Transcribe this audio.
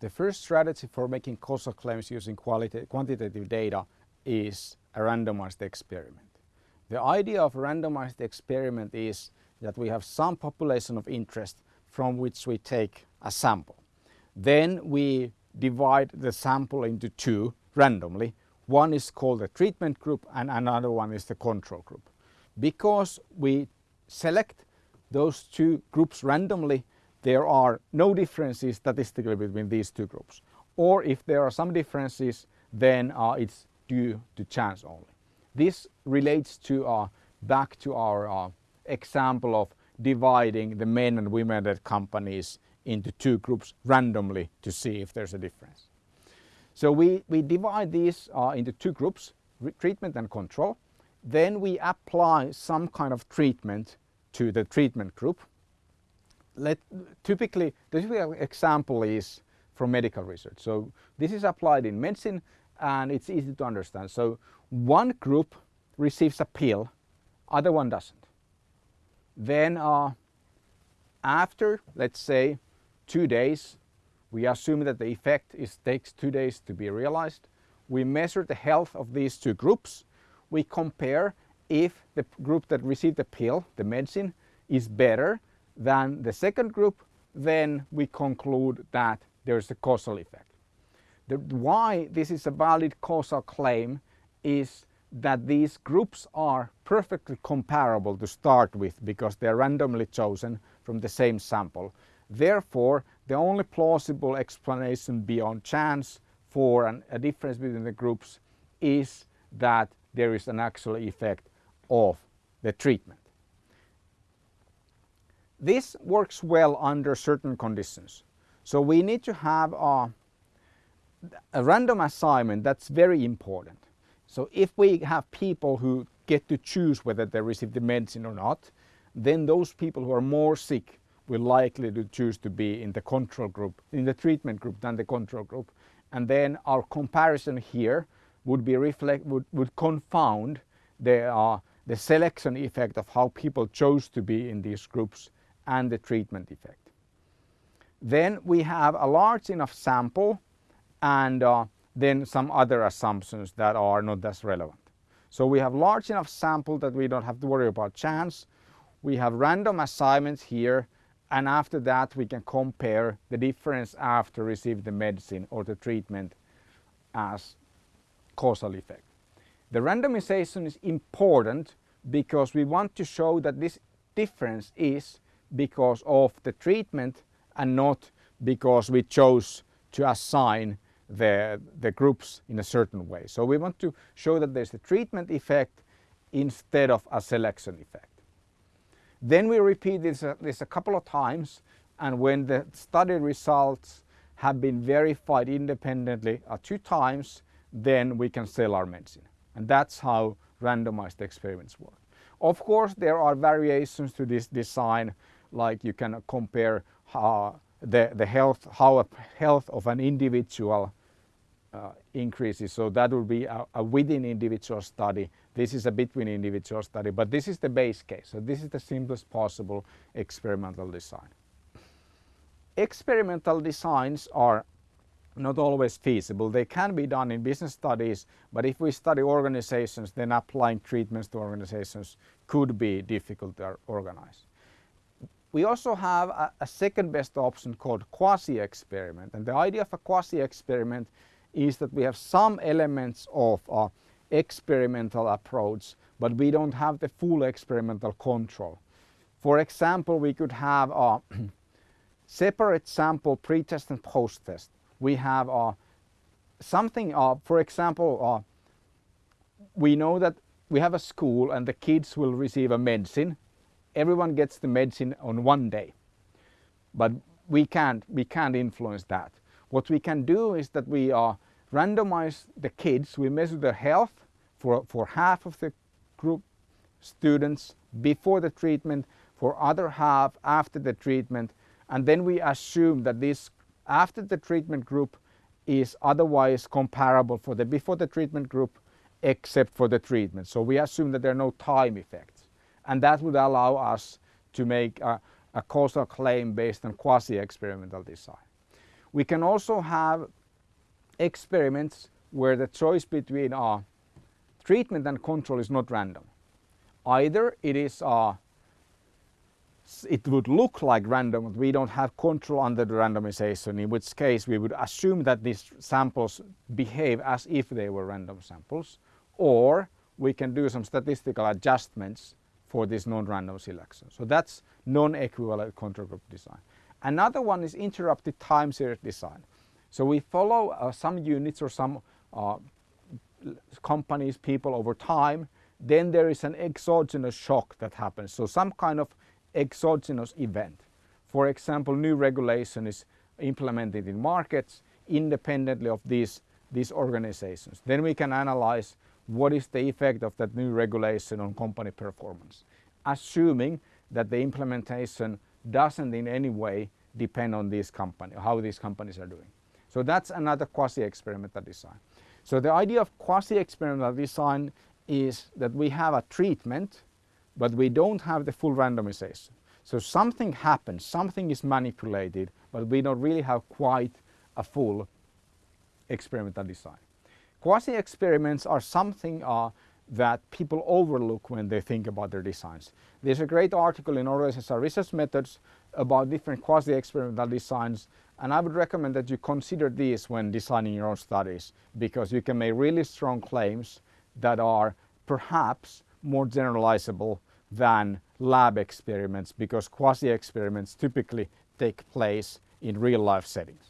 The first strategy for making causal claims using quantitative data is a randomized experiment. The idea of a randomized experiment is that we have some population of interest from which we take a sample. Then we divide the sample into two randomly. One is called the treatment group and another one is the control group. Because we select those two groups randomly, there are no differences statistically between these two groups. Or if there are some differences, then uh, it's due to chance only. This relates to uh, back to our uh, example of dividing the men and women at companies into two groups randomly to see if there's a difference. So we, we divide these uh, into two groups, treatment and control. Then we apply some kind of treatment to the treatment group. Let, typically, the typical example is from medical research. So this is applied in medicine and it's easy to understand. So one group receives a pill, other one doesn't. Then uh, after, let's say, two days, we assume that the effect is, takes two days to be realized. We measure the health of these two groups. We compare if the group that received the pill, the medicine, is better than the second group, then we conclude that there is a causal effect. The, why this is a valid causal claim is that these groups are perfectly comparable to start with because they are randomly chosen from the same sample. Therefore, the only plausible explanation beyond chance for an, a difference between the groups is that there is an actual effect of the treatment. This works well under certain conditions. So we need to have a, a random assignment that's very important. So if we have people who get to choose whether they receive the medicine or not, then those people who are more sick will likely to choose to be in the control group, in the treatment group than the control group. And then our comparison here would be reflect, would, would confound the, uh, the selection effect of how people chose to be in these groups and the treatment effect. Then we have a large enough sample and uh, then some other assumptions that are not as relevant. So we have large enough sample that we don't have to worry about chance. We have random assignments here and after that we can compare the difference after receiving the medicine or the treatment as causal effect. The randomization is important because we want to show that this difference is because of the treatment and not because we chose to assign the, the groups in a certain way. So we want to show that there's a treatment effect instead of a selection effect. Then we repeat this, uh, this a couple of times and when the study results have been verified independently uh, two times, then we can sell our medicine. And that's how randomized experiments work. Of course, there are variations to this design, like you can compare how the, the health, how health of an individual uh, increases. So that would be a, a, within individual study. This is a between individual study, but this is the base case. So this is the simplest possible experimental design. Experimental designs are not always feasible. They can be done in business studies, but if we study organizations, then applying treatments to organizations could be difficult to organize. We also have a, a second best option called quasi-experiment. And the idea of a quasi-experiment is that we have some elements of uh, experimental approach, but we don't have the full experimental control. For example, we could have a separate sample pre-test and post-test. We have something, uh, for example, uh, we know that we have a school and the kids will receive a medicine. Everyone gets the medicine on one day, but we can't, we can't influence that. What we can do is that we uh, randomize the kids, we measure their health for, for half of the group students before the treatment, for other half after the treatment, and then we assume that this after the treatment group is otherwise comparable for the before the treatment group except for the treatment. So we assume that there are no time effects and that would allow us to make a, a causal claim based on quasi-experimental design. We can also have experiments where the choice between uh, treatment and control is not random. Either it is uh, it would look like random, but we don't have control under the randomization, in which case we would assume that these samples behave as if they were random samples, or we can do some statistical adjustments for this non-random selection. So that's non-equivalent control group design. Another one is interrupted time series design. So we follow uh, some units or some uh, companies, people over time, then there is an exogenous shock that happens. So some kind of exogenous event. For example, new regulation is implemented in markets independently of these, these organizations. Then we can analyze what is the effect of that new regulation on company performance, assuming that the implementation doesn't in any way depend on these companies, how these companies are doing. So that's another quasi-experimental design. So the idea of quasi-experimental design is that we have a treatment, but we don't have the full randomization. So something happens, something is manipulated, but we don't really have quite a full experimental design. Quasi-experiments are something uh, that people overlook when they think about their designs. There's a great article in Organizational Research Methods about different quasi-experimental designs and I would recommend that you consider these when designing your own studies because you can make really strong claims that are perhaps more generalizable than lab experiments because quasi-experiments typically take place in real life settings.